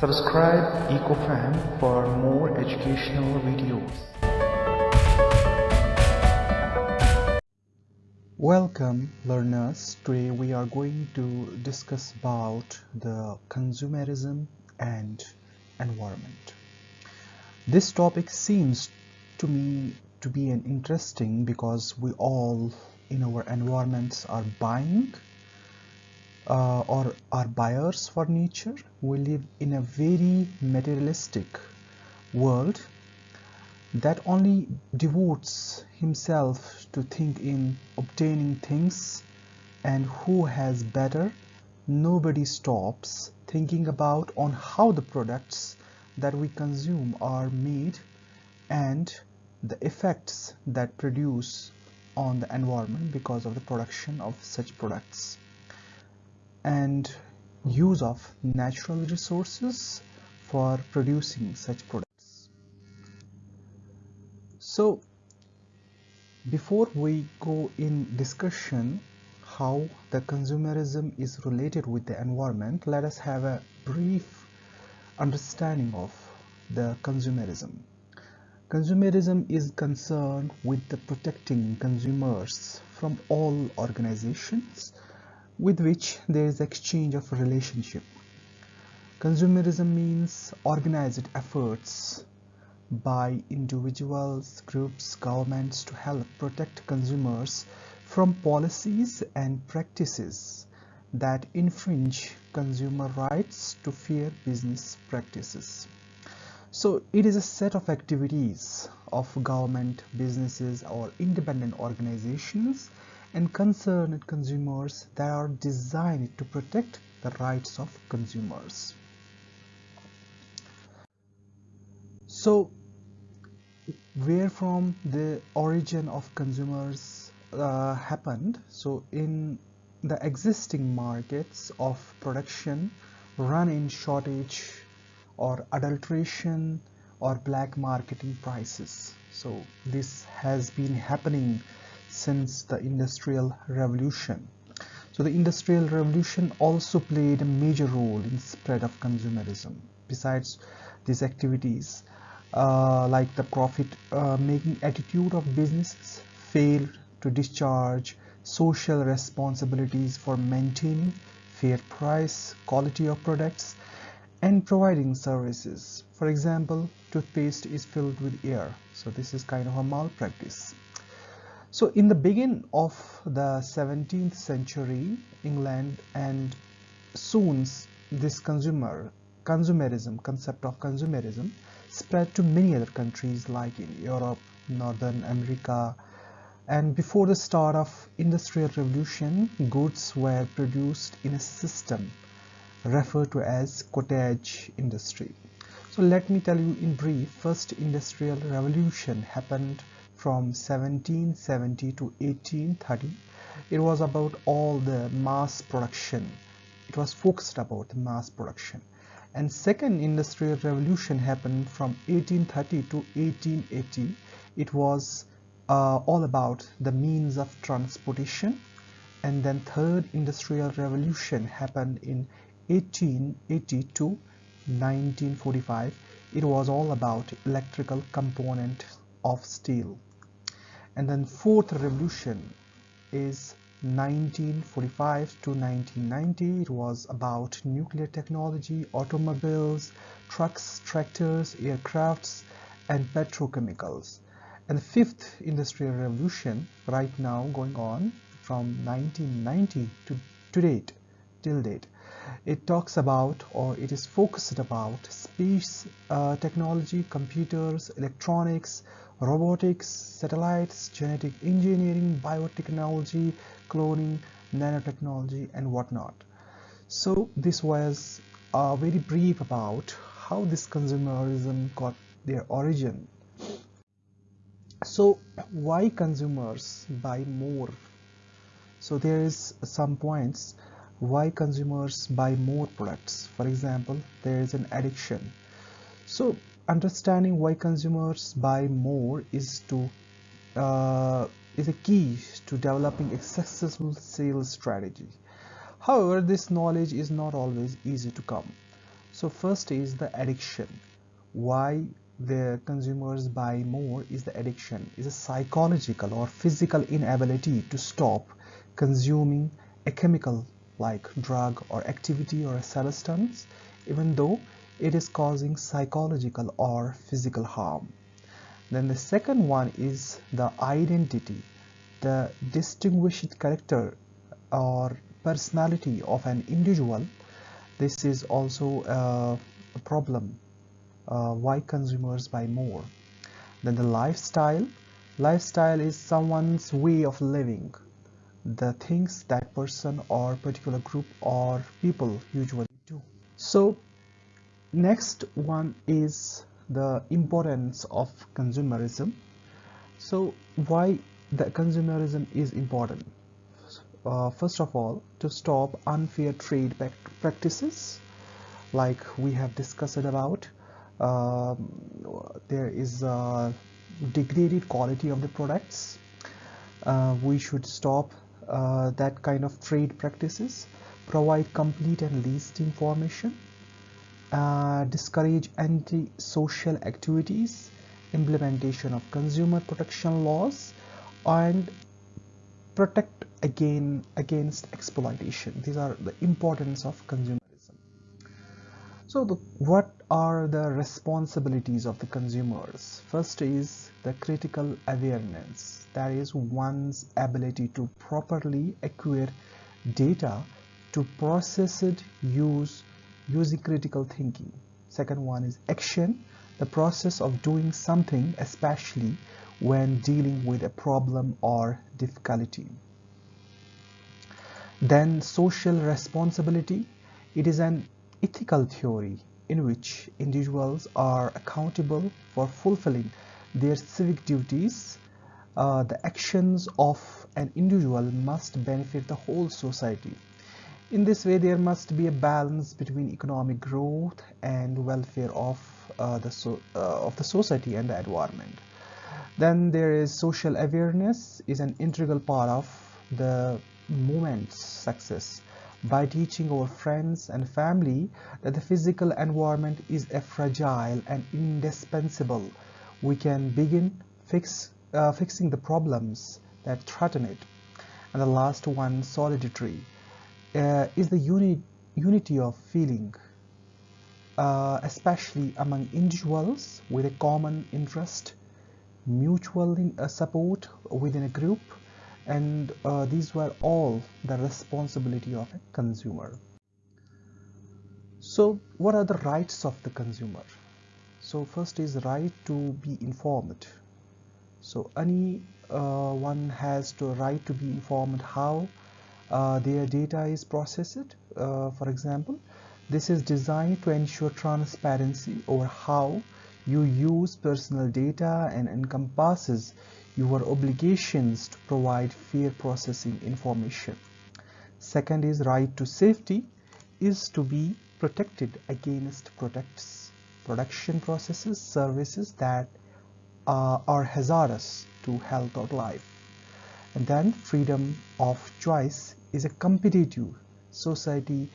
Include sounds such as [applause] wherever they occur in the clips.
Subscribe EcoFam for more educational videos. Welcome learners. Today we are going to discuss about the consumerism and environment. This topic seems to me to be an interesting because we all in our environments are buying uh, or are buyers for nature. We live in a very materialistic world that only devotes himself to think in obtaining things and who has better nobody stops thinking about on how the products that we consume are made and the effects that produce on the environment because of the production of such products and use of natural resources for producing such products. So before we go in discussion how the consumerism is related with the environment, let us have a brief understanding of the consumerism. Consumerism is concerned with the protecting consumers from all organizations with which there is exchange of relationship. Consumerism means organized efforts by individuals, groups, governments to help protect consumers from policies and practices that infringe consumer rights to fair business practices. So it is a set of activities of government, businesses or independent organizations and concerned consumers that are designed to protect the rights of consumers. So where from the origin of consumers uh, happened so in the existing markets of production run in shortage or adulteration or black marketing prices so this has been happening since the Industrial Revolution. So the Industrial Revolution also played a major role in spread of consumerism. Besides these activities, uh, like the profit uh, making attitude of businesses failed to discharge social responsibilities for maintaining fair price, quality of products and providing services. For example, toothpaste is filled with air. So this is kind of a malpractice. So in the beginning of the 17th century, England and soon this consumer consumerism concept of consumerism spread to many other countries like in Europe, Northern America, and before the start of industrial revolution goods were produced in a system referred to as cottage industry. So let me tell you in brief first industrial revolution happened from 1770 to 1830 it was about all the mass production. It was focused about the mass production. And second industrial revolution happened from 1830 to 1880 it was uh, all about the means of transportation. And then third industrial revolution happened in 1880 to 1945 it was all about electrical component of steel and then fourth revolution is 1945 to 1990 it was about nuclear technology automobiles trucks tractors aircrafts and petrochemicals. And the fifth industrial revolution right now going on from 1990 to, to date till date. It talks about or it is focused about space uh, technology computers electronics robotics, satellites, genetic engineering, biotechnology, cloning, nanotechnology, and whatnot. So this was uh, very brief about how this consumerism got their origin. So why consumers buy more? So there is some points why consumers buy more products. For example, there is an addiction. So understanding why consumers buy more is to uh, is a key to developing a successful sales strategy. However, this knowledge is not always easy to come. so first is the addiction why the consumers buy more is the addiction is a psychological or physical inability to stop consuming a chemical like drug or activity or a substance even though it is causing psychological or physical harm. Then the second one is the identity. The distinguished character or personality of an individual. This is also a, problem uh, why consumers buy more. Then the lifestyle. Lifestyle is someone's way of living. The things that person or particular group or people usually do. So next one is the importance of consumerism. So why the consumerism is important? Uh, first of all to stop unfair trade practices like we have discussed about um, there is a degraded quality of the products. Uh, we should stop uh, that kind of trade practices provide complete and least information uh, discourage anti-social activities implementation of consumer protection laws and protect again against exploitation. These are the importance of consumerism. So the, what are the responsibilities of the consumers? First is the critical awareness. That is one's ability to properly acquire data to process it use using critical thinking. Second one is action the process of doing something especially when dealing with a problem or difficulty. Then social responsibility. It is an ethical theory in which individuals are accountable for fulfilling their civic duties. Uh, the actions of an individual must benefit the whole society in this way there must be a balance between economic growth and welfare of uh, the so, uh, of the society and the environment. Then there is social awareness is an integral part of the movement's success. By teaching our friends and family that the physical environment is a fragile and indispensable we can begin fix, uh, fixing the problems that threaten it. And the last one solidarity uh, is the uni unity of feeling uh, especially among individuals with a common interest mutual uh, support within a group and uh, these were all the responsibility of a consumer. So what are the rights of the consumer? So first is right to be informed. So any uh, one has to right to be informed how their data is processed uh, for example this is designed to ensure transparency over how you use personal data and encompasses your obligations to provide fair processing information. Second is right to safety is to be protected against products, production processes, services that uh, are hazardous to health or life. And then freedom of choice is a competitive society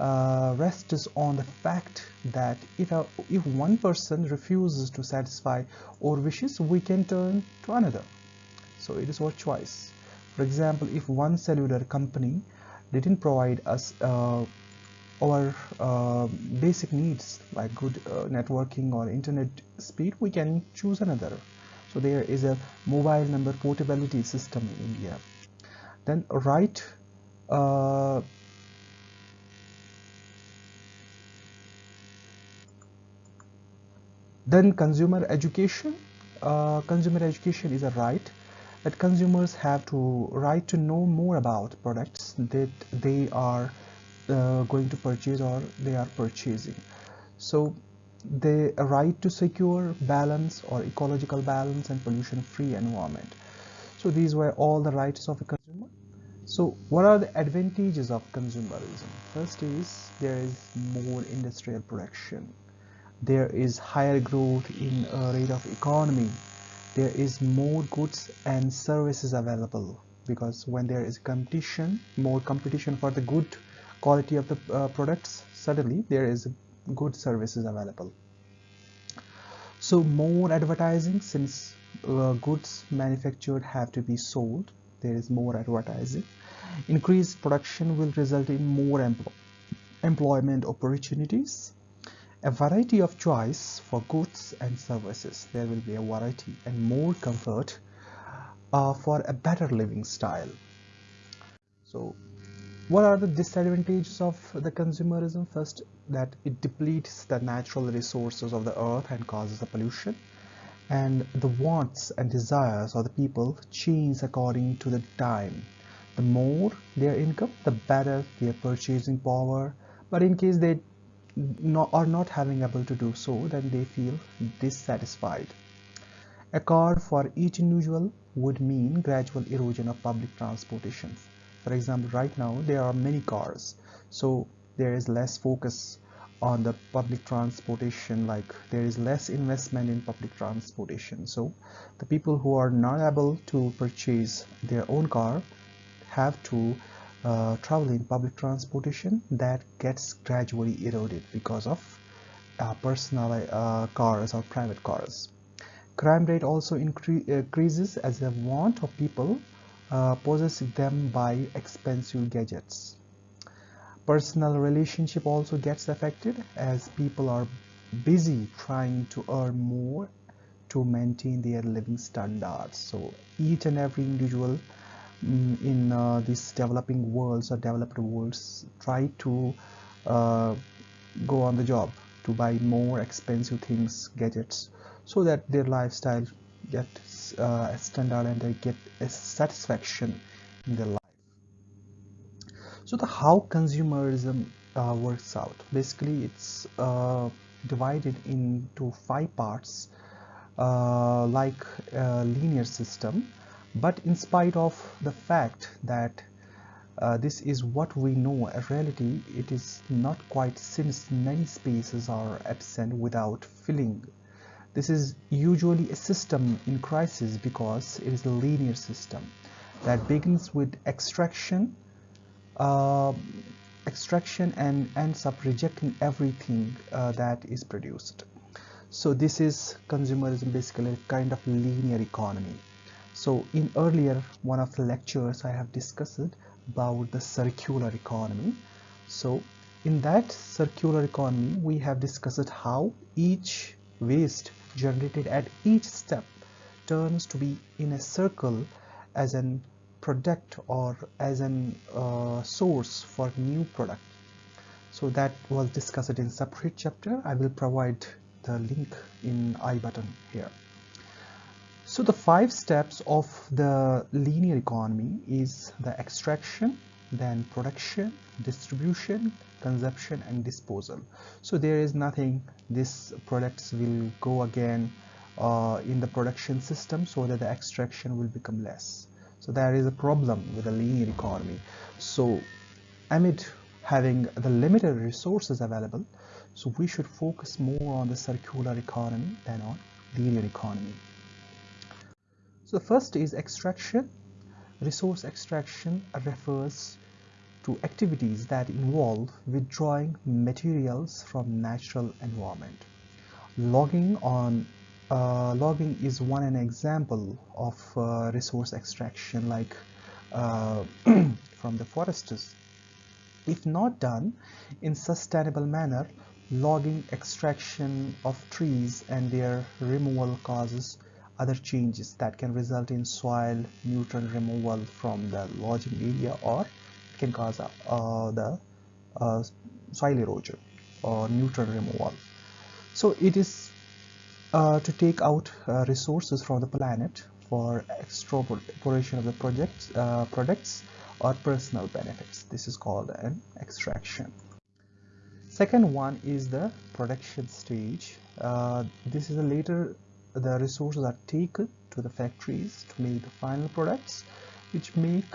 uh, rests on the fact that if, a, if one person refuses to satisfy our wishes, we can turn to another. So it is our choice. For example, if one cellular company didn't provide us uh, our uh, basic needs like good uh, networking or internet speed, we can choose another. So there is a mobile number portability system in India. Then right then consumer education. Uh, consumer education is a right that consumers have to right to know more about products that they are uh, going to purchase or they are purchasing. So the right to secure balance or ecological balance and pollution free environment. So these were all the rights of a so what are the advantages of consumerism? First is there is more industrial production. There is higher growth in a rate of economy. There is more goods and services available because when there is competition more competition for the good quality of the uh, products suddenly there is good services available. So more advertising since uh, goods manufactured have to be sold there is more advertising. Increased production will result in more empl employment opportunities. A variety of choice for goods and services. There will be a variety and more comfort uh, for a better living style. So what are the disadvantages of the consumerism? First that it depletes the natural resources of the earth and causes the pollution and the wants and desires of the people change according to the time. The more their income the better their purchasing power. But in case they not, are not having able to do so then they feel dissatisfied. A car for each individual would mean gradual erosion of public transportation. For example right now there are many cars so there is less focus on the public transportation like there is less investment in public transportation so the people who are not able to purchase their own car have to uh, travel in public transportation that gets gradually eroded because of uh, personal uh, cars or private cars crime rate also incre increases as the want of people uh, possess them by expensive gadgets. Personal relationship also gets affected as people are busy trying to earn more to maintain their living standards. So each and every individual mm, in uh, these developing worlds or developed worlds try to uh, go on the job to buy more expensive things, gadgets, so that their lifestyle gets uh, standard and they get a satisfaction in their life so the how consumerism uh, works out. Basically it's uh, divided into five parts uh, like a linear system. But in spite of the fact that uh, this is what we know a reality it is not quite since many spaces are absent without filling. This is usually a system in crisis because it is a linear system that begins with extraction, uh, extraction and ends up rejecting everything uh, that is produced. So this is consumerism basically a kind of linear economy. So in earlier one of the lectures I have discussed about the circular economy. So in that circular economy we have discussed how each waste generated at each step turns to be in a circle as an product or as an uh, source for new product. So that was discussed in separate chapter. I will provide the link in i button here. So the five steps of the linear economy is the extraction then production distribution consumption and disposal. So there is nothing. These products will go again uh, in the production system so that the extraction will become less so there is a problem with the linear economy. So amid having the limited resources available so we should focus more on the circular economy than on linear economy. So first is extraction. Resource extraction refers to activities that involve withdrawing materials from natural environment. Logging on uh, logging is one an example of uh, resource extraction like uh, [clears throat] from the forests. If not done in sustainable manner, logging extraction of trees and their removal causes other changes that can result in soil nutrient removal from the logging area or it can cause uh, the uh, soil erosion or nutrient removal. So it is uh, to take out uh, resources from the planet for extraporation of the projects, uh, products or personal benefits. This is called an extraction. Second one is the production stage. Uh, this is a later the resources are taken to the factories to make the final products which make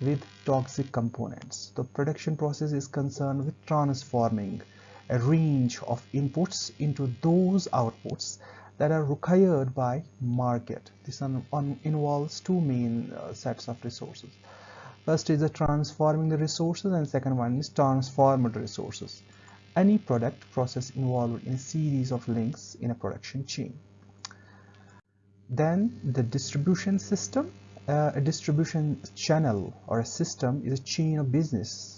with toxic components. The production process is concerned with transforming a range of inputs into those outputs that are required by market. This involves two main uh, sets of resources. First is the transforming the resources and second one is transformed resources. any product process involved in a series of links in a production chain. Then the distribution system. Uh, a distribution channel or a system is a chain of business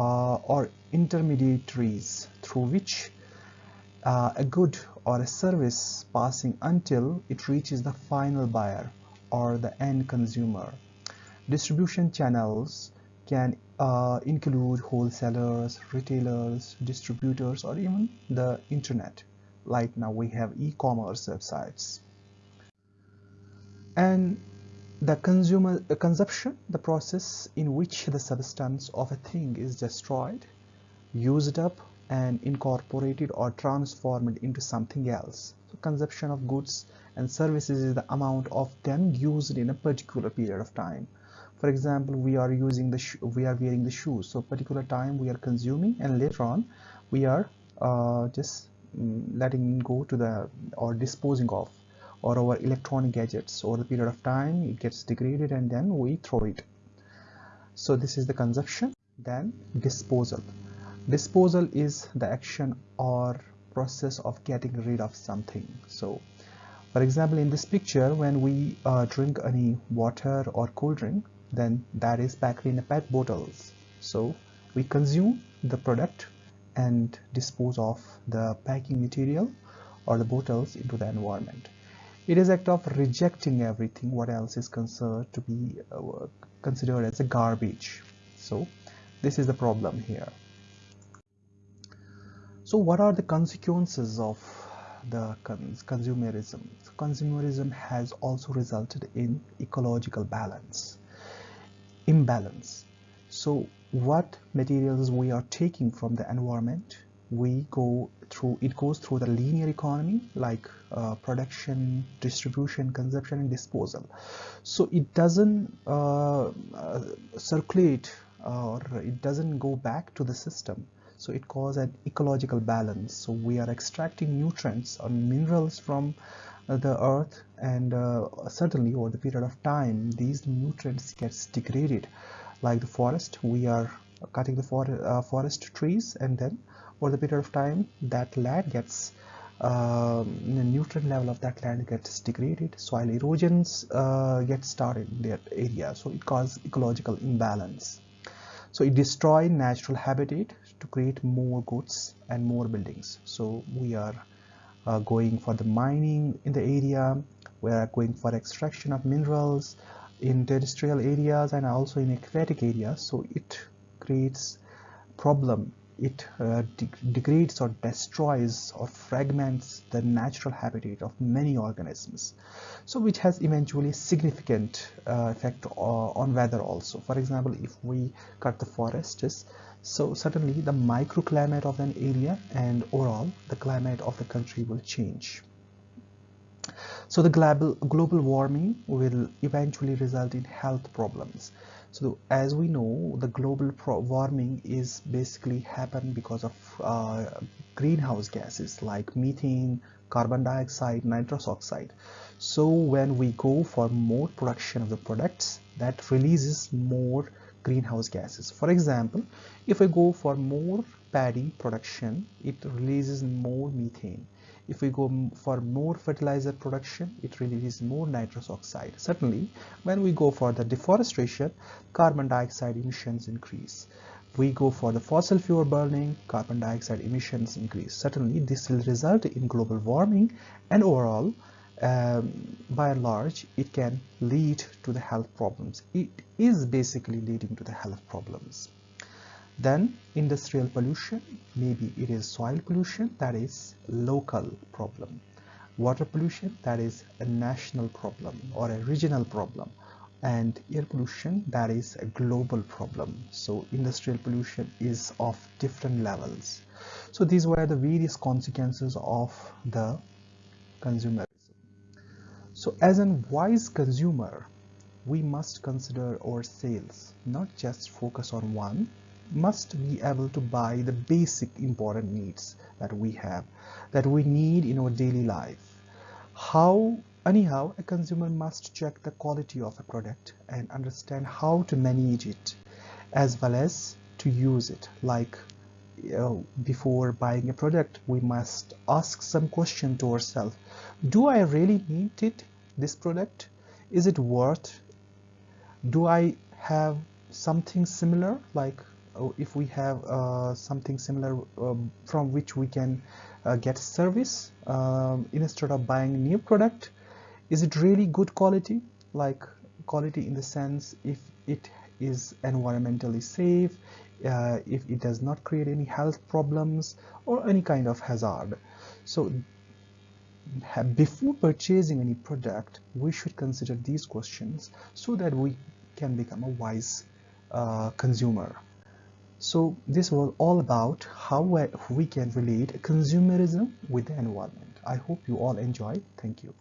uh, or intermediaries through which uh, a good or a service passing until it reaches the final buyer or the end consumer. Distribution channels can uh, include wholesalers, retailers, distributors, or even the internet. Like now we have e-commerce websites. And the consumer consumption, the process in which the substance of a thing is destroyed, used up, and incorporated or transformed into something else. So consumption of goods and services is the amount of them used in a particular period of time. For example, we are using the we are wearing the shoes. So particular time we are consuming, and later on we are uh, just mm, letting go to the or disposing of or our electronic gadgets over the period of time it gets degraded and then we throw it. So this is the consumption then disposal. Disposal is the action or process of getting rid of something. So for example in this picture when we uh, drink any water or cold drink then that is packed in a pet bottles. So we consume the product and dispose of the packing material or the bottles into the environment it is act of rejecting everything what else is considered to be uh, considered as a garbage. So this is the problem here. So what are the consequences of the cons consumerism? So consumerism has also resulted in ecological balance imbalance. So what materials we are taking from the environment we go through it goes through the linear economy like uh, production distribution consumption and disposal. So it doesn't uh, uh, circulate or it doesn't go back to the system. So it causes an ecological balance. So we are extracting nutrients or minerals from uh, the earth and uh, certainly over the period of time these nutrients gets degraded. Like the forest we are cutting the for, uh, forest trees and then over the period of time that land gets um, the nutrient level of that land gets degraded soil erosions uh, get started in that area. So it causes ecological imbalance. So it destroys natural habitat to create more goods and more buildings. So we are uh, going for the mining in the area. We are going for extraction of minerals in terrestrial areas and also in aquatic areas. So it creates problem it uh, de degrades or destroys or fragments the natural habitat of many organisms. So which has eventually significant uh, effect on weather also. For example if we cut the forests so suddenly the microclimate of an area and overall the climate of the country will change. So the global global warming will eventually result in health problems so as we know the global warming is basically happen because of uh, greenhouse gases like methane carbon dioxide nitrous oxide. So when we go for more production of the products that releases more greenhouse gases. For example if we go for more paddy production it releases more methane if we go for more fertilizer production, it releases more nitrous oxide. Certainly, when we go for the deforestation, carbon dioxide emissions increase. We go for the fossil fuel burning, carbon dioxide emissions increase. Certainly, this will result in global warming and overall, um, by and large, it can lead to the health problems. It is basically leading to the health problems. Then industrial pollution, maybe it is soil pollution, that is local problem. Water pollution, that is a national problem or a regional problem. And air pollution, that is a global problem. So industrial pollution is of different levels. So these were the various consequences of the consumerism. So as a wise consumer, we must consider our sales, not just focus on one, must be able to buy the basic important needs that we have that we need in our daily life. How anyhow a consumer must check the quality of a product and understand how to manage it as well as to use it. Like uh, before buying a product we must ask some question to ourselves. Do I really need it this product? Is it worth do I have something similar? Like if we have uh, something similar um, from which we can uh, get service um, instead of buying new product is it really good quality? Like quality in the sense if it is environmentally safe uh, if it does not create any health problems or any kind of hazard. So before purchasing any product we should consider these questions so that we can become a wise uh, consumer so this was all about how we can relate consumerism with the environment. I hope you all enjoy thank you